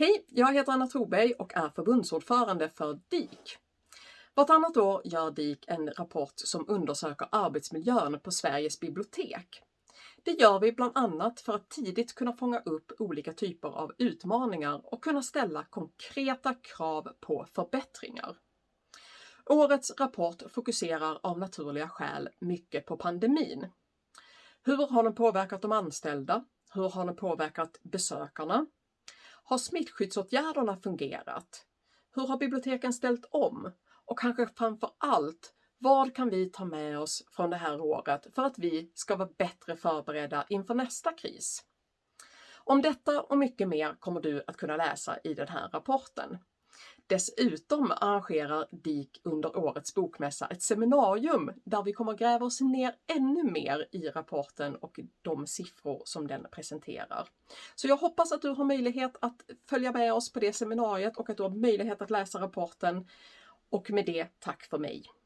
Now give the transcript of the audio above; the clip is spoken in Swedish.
Hej, jag heter Anna Troberg och är förbundsordförande för DIK. Vartannat år gör DIK en rapport som undersöker arbetsmiljön på Sveriges bibliotek. Det gör vi bland annat för att tidigt kunna fånga upp olika typer av utmaningar och kunna ställa konkreta krav på förbättringar. Årets rapport fokuserar av naturliga skäl mycket på pandemin. Hur har den påverkat de anställda? Hur har den påverkat besökarna? Har smittskyddsåtgärderna fungerat? Hur har biblioteken ställt om? Och kanske framför allt, vad kan vi ta med oss från det här året för att vi ska vara bättre förberedda inför nästa kris? Om detta och mycket mer kommer du att kunna läsa i den här rapporten. Dessutom arrangerar DIK under årets bokmässa ett seminarium där vi kommer gräva oss ner ännu mer i rapporten och de siffror som den presenterar. Så jag hoppas att du har möjlighet att följa med oss på det seminariet och att du har möjlighet att läsa rapporten. Och med det, tack för mig!